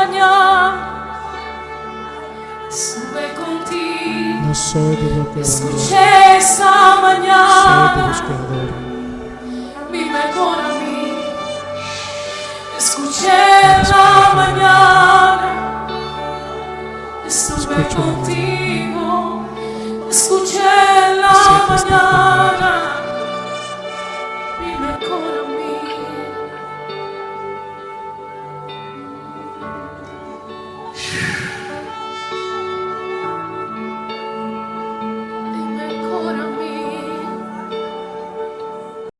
montaña sube contigo. No soy de lo que Escuché esta mañana. Soy de Mi mejor amigo. Escuché la mañana. Estuve Escucho contigo. Escuché la mañana. Mi mejor